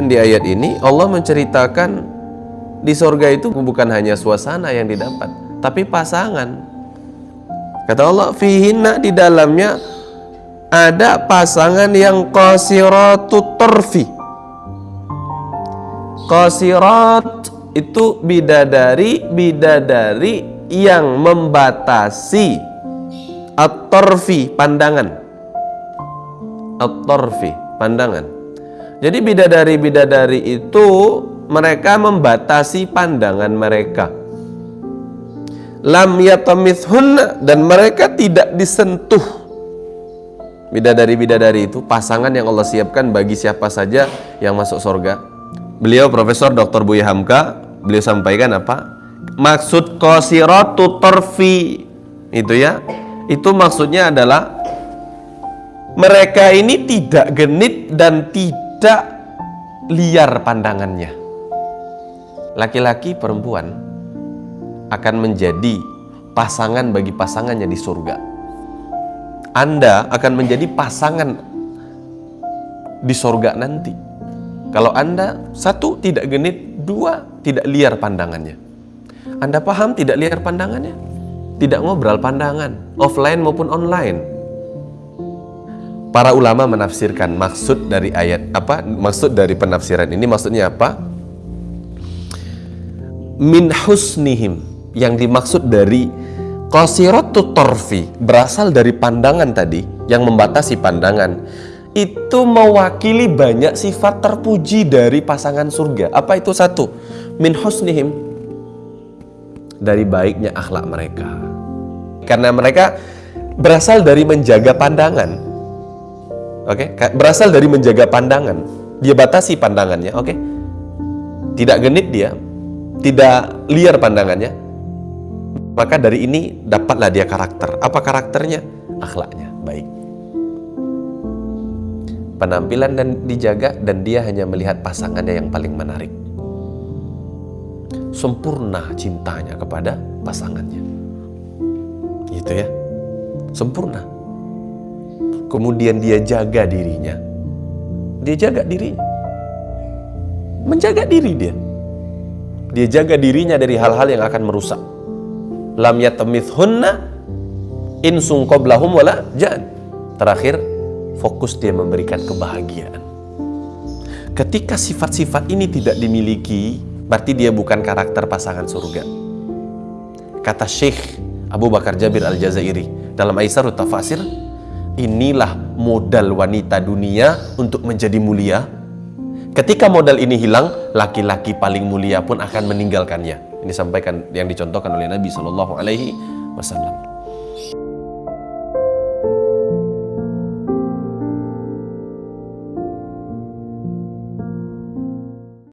Dan di ayat ini Allah menceritakan di surga itu bukan hanya suasana yang didapat, tapi pasangan. Kata Allah, fihinna di dalamnya ada pasangan yang qasiratu torfi. Qasirat itu bidadari, bidadari yang membatasi at-torfi, pandangan. At-torfi, pandangan. Jadi bidadari-bidadari itu mereka membatasi pandangan mereka. Lam yatamithun dan mereka tidak disentuh. Bidadari-bidadari itu pasangan yang Allah siapkan bagi siapa saja yang masuk surga. Beliau Profesor Dr. Buya Hamka, beliau sampaikan apa? Maksud qasiratu tarfi itu ya. Itu maksudnya adalah mereka ini tidak genit dan tidak tidak liar pandangannya. Laki-laki perempuan akan menjadi pasangan bagi pasangannya di surga. Anda akan menjadi pasangan di surga nanti. Kalau Anda satu tidak genit, dua tidak liar pandangannya. Anda paham tidak liar pandangannya? Tidak ngobrol pandangan, offline maupun online para ulama menafsirkan maksud dari ayat apa maksud dari penafsiran ini maksudnya apa? Min husnihim yang dimaksud dari qasiratu torfi berasal dari pandangan tadi yang membatasi pandangan. Itu mewakili banyak sifat terpuji dari pasangan surga. Apa itu satu? Min husnihim dari baiknya akhlak mereka. Karena mereka berasal dari menjaga pandangan Oke, okay? berasal dari menjaga pandangan. Dia batasi pandangannya, oke? Okay? Tidak genit dia, tidak liar pandangannya. Maka dari ini dapatlah dia karakter. Apa karakternya? Akhlaknya baik. Penampilan dan dijaga dan dia hanya melihat pasangannya yang paling menarik. Sempurna cintanya kepada pasangannya. Gitu ya. Sempurna kemudian dia jaga dirinya. Dia jaga dirinya. Menjaga diri dia. Dia jaga dirinya dari hal-hal yang akan merusak. Lam yatamithunna insung qoblahum wala jan terakhir fokus dia memberikan kebahagiaan. Ketika sifat-sifat ini tidak dimiliki berarti dia bukan karakter pasangan surga. Kata Syekh Abu Bakar Jabir Al-Jazairi dalam Aisyarut Tafasir inilah modal wanita dunia untuk menjadi mulia. Ketika modal ini hilang, laki-laki paling mulia pun akan meninggalkannya. Ini sampaikan yang dicontohkan oleh Nabi Shallallahu Alaihi Wasallam.